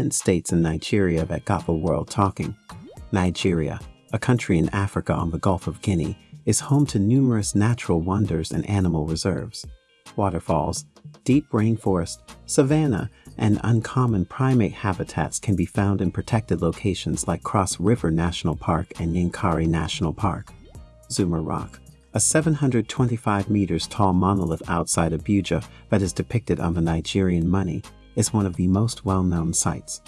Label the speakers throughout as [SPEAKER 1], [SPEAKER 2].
[SPEAKER 1] 10 states and Nigeria that got the world talking. Nigeria, a country in Africa on the Gulf of Guinea, is home to numerous natural wonders and animal reserves. Waterfalls, deep rainforest, savanna, and uncommon primate habitats can be found in protected locations like Cross River National Park and Yankari National Park. Zuma Rock, a 725 meters tall monolith outside Abuja that is depicted on the Nigerian money, is one of the most well-known sites.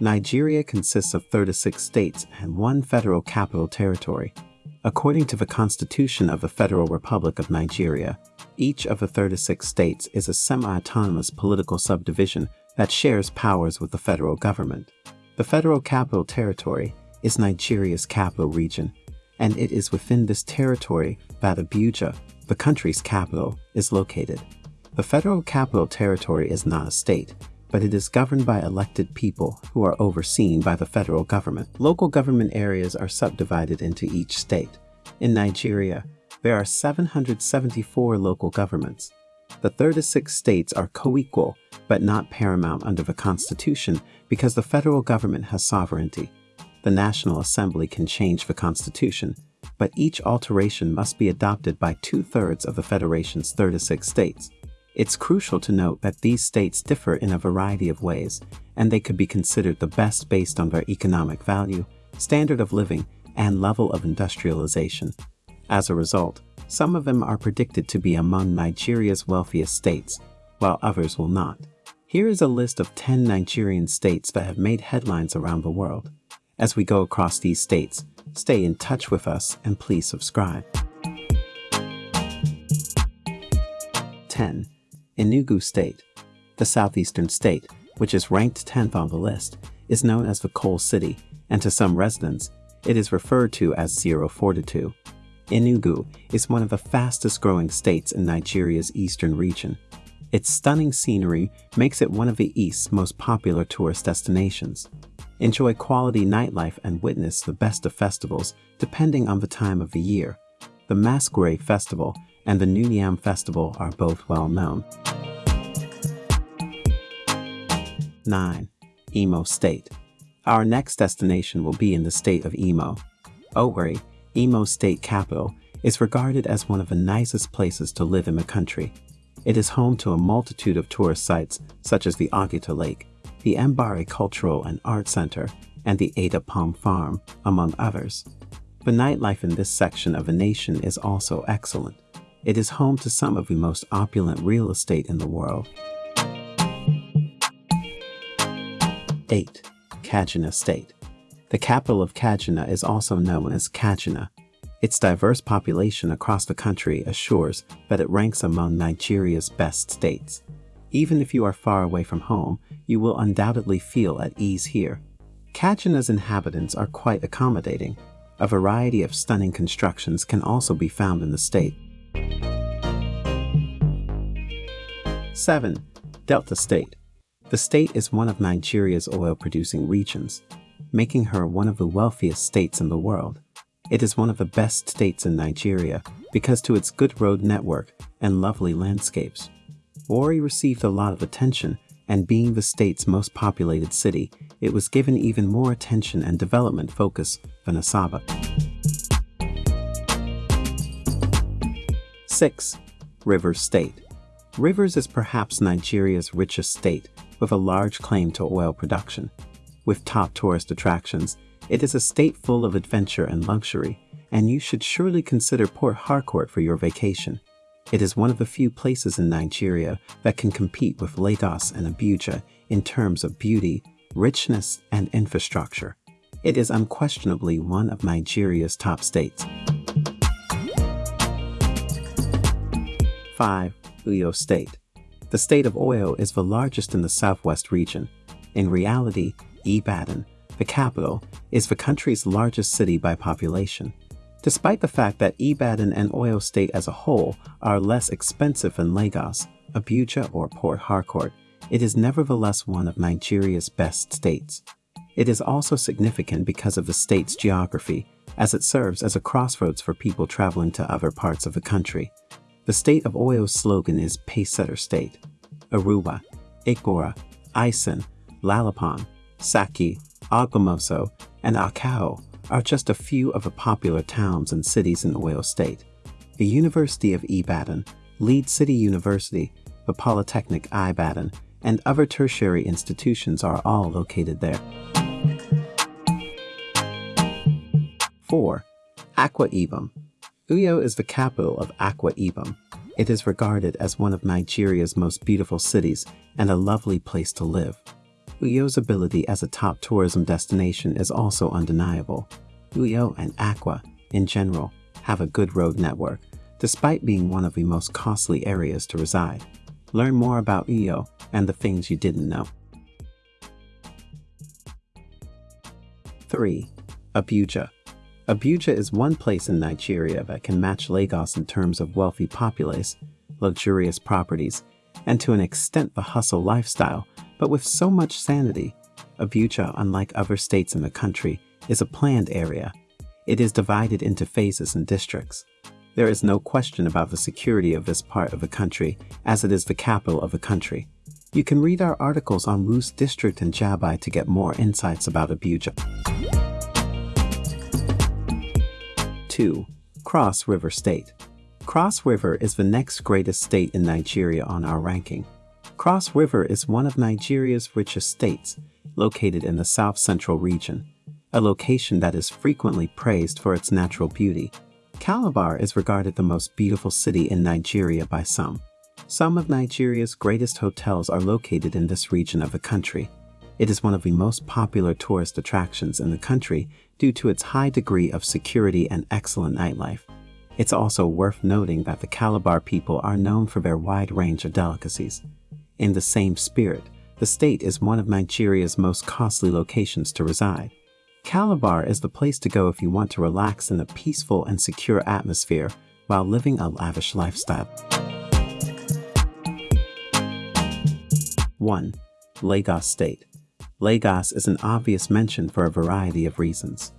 [SPEAKER 1] Nigeria consists of 36 states and one federal capital territory. According to the Constitution of the Federal Republic of Nigeria, each of the 36 states is a semi-autonomous political subdivision that shares powers with the federal government. The Federal Capital Territory is Nigeria's capital region, and it is within this territory that Abuja, the country's capital, is located. The Federal Capital Territory is not a state, but it is governed by elected people who are overseen by the federal government. Local government areas are subdivided into each state. In Nigeria, there are 774 local governments. The 36 states are co-equal, but not paramount under the Constitution because the federal government has sovereignty. The National Assembly can change the Constitution, but each alteration must be adopted by two-thirds of the Federation's 36 states. It's crucial to note that these states differ in a variety of ways, and they could be considered the best based on their economic value, standard of living, and level of industrialization. As a result, some of them are predicted to be among Nigeria's wealthiest states, while others will not. Here is a list of 10 Nigerian states that have made headlines around the world. As we go across these states, stay in touch with us and please subscribe. 10. Enugu State. The southeastern state, which is ranked 10th on the list, is known as the Coal City, and to some residents, it is referred to as Zero Fortitude. Enugu is one of the fastest growing states in Nigeria's eastern region. Its stunning scenery makes it one of the East's most popular tourist destinations. Enjoy quality nightlife and witness the best of festivals depending on the time of the year. The Masquerade Festival and the New Yam Festival are both well known. 9. Imo State. Our next destination will be in the state of Imo. Owerri, Imo State capital, is regarded as one of the nicest places to live in the country. It is home to a multitude of tourist sites such as the Oguta Lake, the Mbari Cultural and Art Center, and the Ada Palm Farm, among others. The nightlife in this section of the nation is also excellent. It is home to some of the most opulent real estate in the world. 8. Kaduna State. The capital of Kaduna is also known as Kaduna. Its diverse population across the country assures that it ranks among Nigeria's best states. Even if you are far away from home, you will undoubtedly feel at ease here. Kaduna's inhabitants are quite accommodating. A variety of stunning constructions can also be found in the state. 7. Delta State the state is one of Nigeria's oil-producing regions, making her one of the wealthiest states in the world. It is one of the best states in Nigeria because to its good road network and lovely landscapes. Warri received a lot of attention, and being the state's most populated city, it was given even more attention and development focus than Asaba. 6. Rivers State Rivers is perhaps Nigeria's richest state, with a large claim to oil production. With top tourist attractions, it is a state full of adventure and luxury, and you should surely consider Port Harcourt for your vacation. It is one of the few places in Nigeria that can compete with Lagos and Abuja in terms of beauty, richness, and infrastructure. It is unquestionably one of Nigeria's top states. 5. Oyo State the state of Oyo is the largest in the southwest region. In reality, Ibadan, the capital, is the country's largest city by population. Despite the fact that Ibadan and Oyo State as a whole are less expensive than Lagos, Abuja, or Port Harcourt, it is nevertheless one of Nigeria's best states. It is also significant because of the state's geography, as it serves as a crossroads for people traveling to other parts of the country. The state of Oyo's slogan is Pacesetter State. Aruba, Ikora, Iseyin, Lalupon, Saki, Ogbomoso, and Akao are just a few of the popular towns and cities in Oyo State. The University of Ibadan, Lead City University, the Polytechnic Ibadan, and other tertiary institutions are all located there. 4. Akwa Ibom Uyo is the capital of Akwa Ibom. It is regarded as one of Nigeria's most beautiful cities and a lovely place to live. Uyo's ability as a top tourism destination is also undeniable. Uyo and Akwa, in general, have a good road network, despite being one of the most costly areas to reside. Learn more about Uyo and the things you didn't know. 3. Abuja Abuja is one place in Nigeria that can match Lagos in terms of wealthy populace, luxurious properties, and to an extent the hustle lifestyle, but with so much sanity. Abuja, unlike other states in the country, is a planned area. It is divided into phases and districts. There is no question about the security of this part of the country, as it is the capital of the country. You can read our articles on Wuse District and Jabi to get more insights about Abuja. 2. Cross River State Cross River is the next greatest state in Nigeria on our ranking. Cross River is one of Nigeria's richest states, located in the south-central region, a location that is frequently praised for its natural beauty. Calabar is regarded the most beautiful city in Nigeria by some. Some of Nigeria's greatest hotels are located in this region of the country. It is one of the most popular tourist attractions in the country due to its high degree of security and excellent nightlife. It's also worth noting that the Calabar people are known for their wide range of delicacies. In the same spirit, the state is one of Nigeria's most costly locations to reside. Calabar is the place to go if you want to relax in a peaceful and secure atmosphere while living a lavish lifestyle. 1. Lagos State Lagos is an obvious mention for a variety of reasons.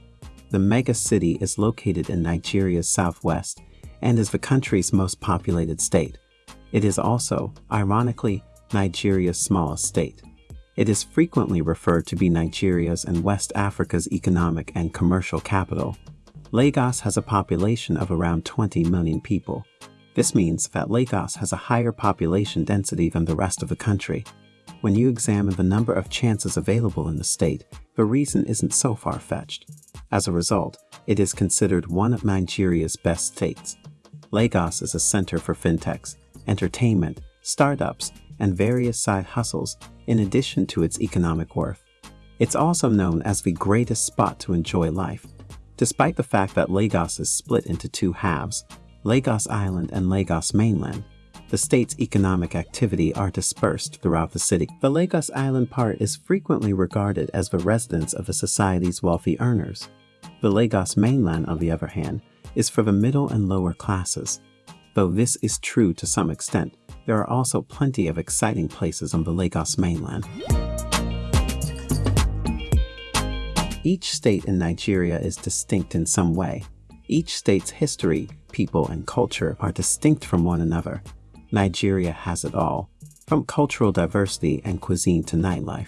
[SPEAKER 1] The mega city is located in Nigeria's southwest and is the country's most populated state. It is also, ironically, Nigeria's smallest state. It is frequently referred to be Nigeria's and West Africa's economic and commercial capital. Lagos has a population of around 20 million people. This means that Lagos has a higher population density than the rest of the country. When you examine the number of chances available in the state, the reason isn't so far-fetched. As a result, it is considered one of Nigeria's best states. Lagos is a center for fintechs, entertainment, startups, and various side hustles in addition to its economic worth. It's also known as the greatest spot to enjoy life. Despite the fact that Lagos is split into two halves, Lagos Island and Lagos Mainland, the state's economic activity are dispersed throughout the city. The Lagos Island part is frequently regarded as the residence of the society's wealthy earners. The Lagos mainland, on the other hand, is for the middle and lower classes. Though this is true to some extent, there are also plenty of exciting places on the Lagos mainland. Each state in Nigeria is distinct in some way. Each state's history, people, and culture are distinct from one another. Nigeria has it all, from cultural diversity and cuisine to nightlife.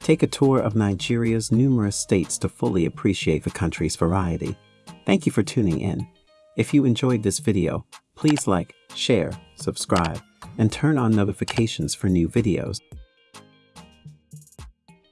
[SPEAKER 1] Take a tour of Nigeria's numerous states to fully appreciate the country's variety. Thank you for tuning in. If you enjoyed this video, please like, share, subscribe, and turn on notifications for new videos.